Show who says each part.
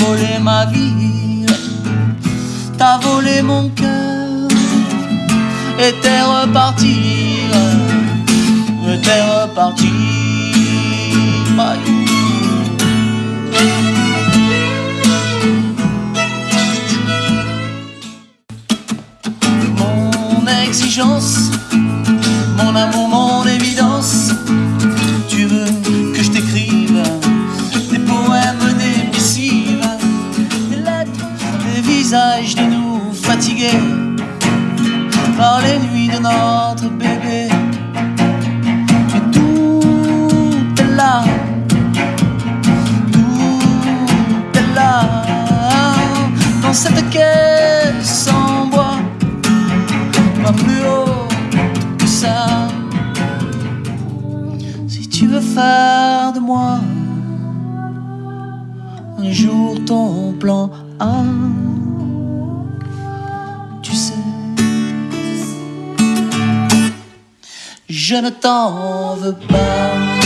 Speaker 1: volé ma vie, t'as volé mon cœur, et t'es reparti, t'es reparti, Mon exigence, mon amour, mon de nous fatigués par les nuits de notre bébé. Et tout là, tout est là, dans cette caisse en bois, pas plus haut que ça. Si tu veux faire de moi un jour ton plan A, je ne t'en veux pas.